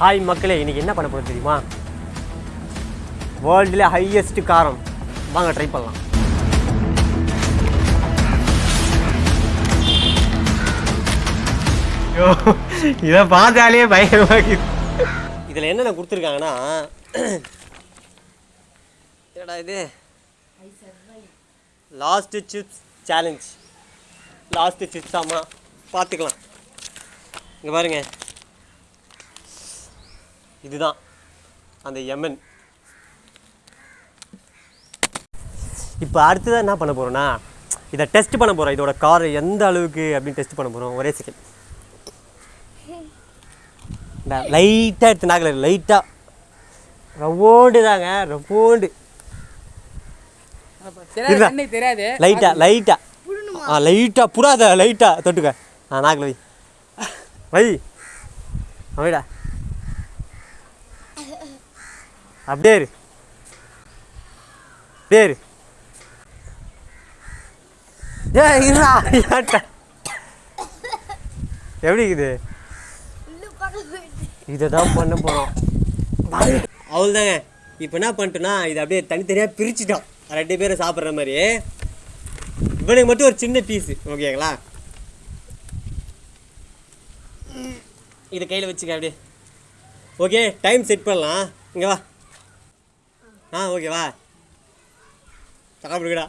Hi மக்களே இன்னைக்கு என்ன பண்ண போகிறது தெரியுமா? வேர்ல்டுல ஹையஸ்ட் காரம். வாங்க ட்ரை பண்ணலாம். ஐயோ இதை பார்த்தாலே பயமாக இதில் என்னென்ன கொடுத்துருக்காங்கன்னா என்னடா இது? Last chips challenge last chips ஆமாம் பார்த்துக்கலாம். இங்கே பாருங்க. இதுதான். அந்த எமன் இப்போ அடுத்ததாக என்ன பண்ண போகிறோன்னா இதை டெஸ்ட் பண்ண போகிறோம் இதோட கார் எந்த அளவுக்கு அப்படின்னு டெஸ்ட் பண்ண போகிறோம் ஒரே செகண்ட் லைட்டாக எடுத்து நாக்கில் லைட்டாக ரவோண்டு தாங்க. ரவோண்டு லைட்டா லைட்டா ஆ லைட்டா புறாத லைட்டா தொட்டுக்க. ஆ நாக்கில் வை. வை. வைடா அப்படியே இரு. அப்படியே இரு. ஏ இருடா எப்படி இருக்குது? இதை தான் பண்ண போகிறோம் அவ்வளோதாங்க இப்போ என்ன பண்ணிட்டோன்னா இதை அப்படியே தனித்தனியாக பிரிச்சுட்டோம். ரெண்டு பேரும் சாப்பிட்ற மாதிரி. இவனுக்கு மட்டும் ஒரு சின்ன பீஸு ஓகேங்களா இதை கையில் வச்சுக்க அப்படியே. ஓகே டைம் செட் பண்ணலாம். இங்கே வா. ஆ ஓகேவா வா. சாப்பிடுங்கடா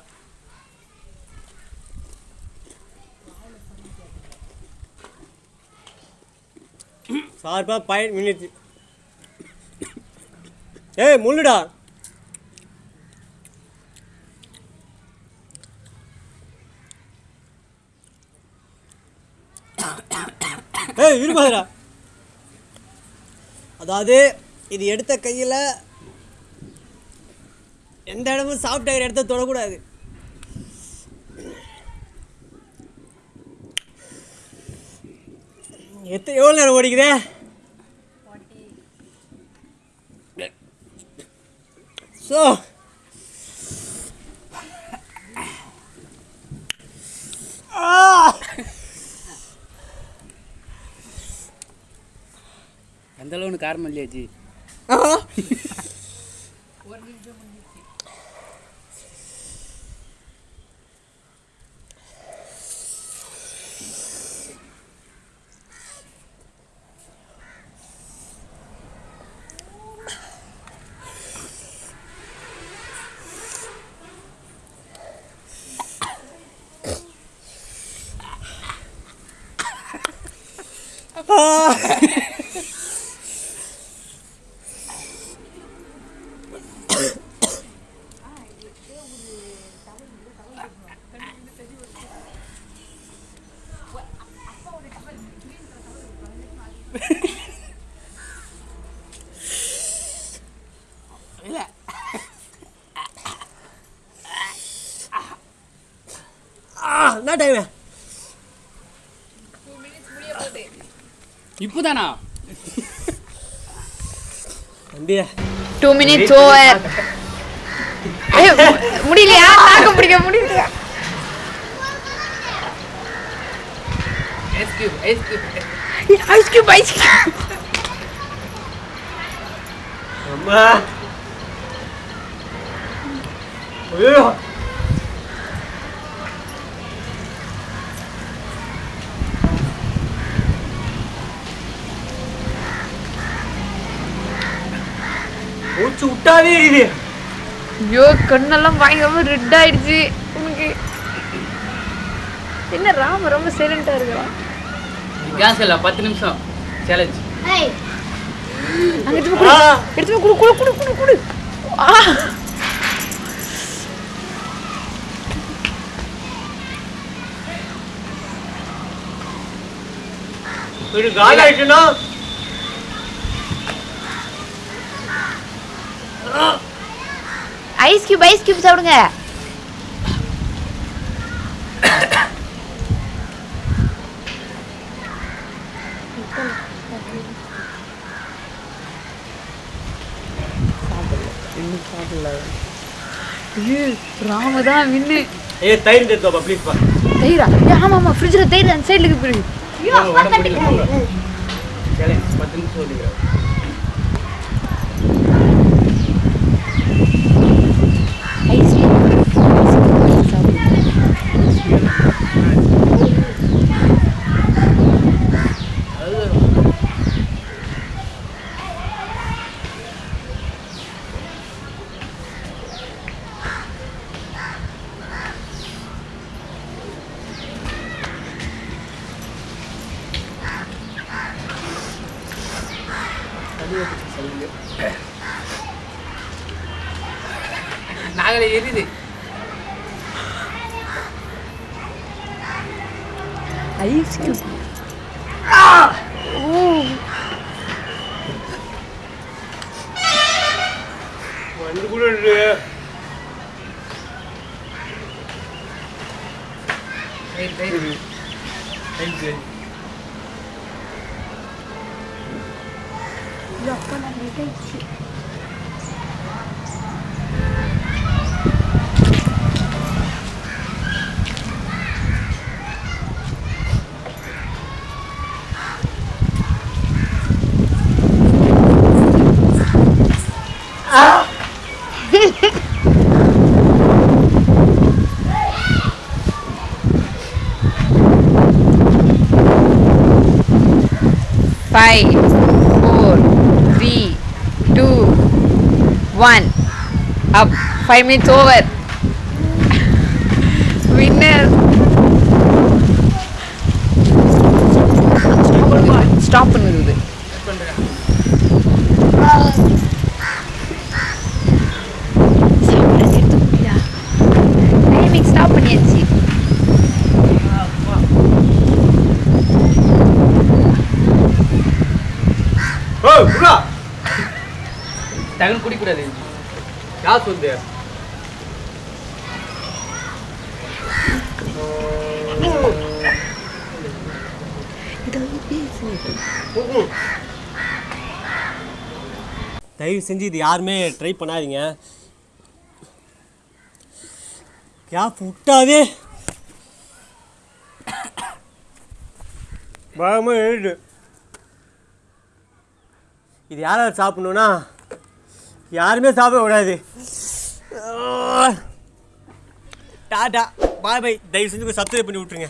சார்பாக பயன் மினிச்சு ஏய் முள்ளுடா. ஏய் இருப்பாதுடா அதாவது இது எடுத்த கையில் எந்த இடமும் சாப்பிட்ட இடத்த தொடக்கூடாது. எத்த எவ்வளோ நேரம் ஓடிக்குதே? ஸோ எந்த அளவுன்னு காரணம் இல்லையா ஜி ஆ என்ன டைமு இப்போதானா? தம்பி டூ மினிட்ஸ் ஓவர் முடியலையா? தாக்க பிடிக்க முடியலையா? Ice cube ice cube ice cube ice cube அம்மா. ஐயோ. மூச்சு விட்டாவே இது. ஐயோ கண்ணெல்லாம் பயங்கரமா ரெட் ஆயிடுச்சு. உனக்கு என்ன ராம ரொம்ப சைலண்டா இருக்கலாம் கேஸ் இல்லை பத்து நிமிஷம். சேலஞ்ச் எடுத்து எடுத்து குடு குடு குடு குடு குடு. ஆ. இது காலி ஐஸ் கியூப் ஐஸ் கியூப் சாப்பிடுங்க. ஐயோ ராம தான் வின்னு. ஏ தயிர் எடுத்து ப்ளீஸ் பா தயிரா? ஏ ஆமா ஆமா ஃப்ரிட்ஜில் தயிர் அந்த சைடுல இருக்கு பத்து நிமிஷம் சொல்லுங்க நாங்களே எரியுது ஐஸ் கியூப் ஓ வந்து கூட இருக்கு right right five four five, four, three, two, one. Up. Five minutes over. Winner. Stop. டக்குன்னு குடிக்கூடாது யார் சொல்லுது? தயவு செஞ்சு இது யாருமே ட்ரை பண்ணாதீங்க. கேப் விட்டாதே பயமாக எழுது. இது யாராவது யார் சாப்பிடணுன்னா யாருமே சாப்பிட கூடாது. டாடா பாய் பை தயவு செஞ்சு சப்ஸ்கிரைப் பண்ணி விட்ருங்க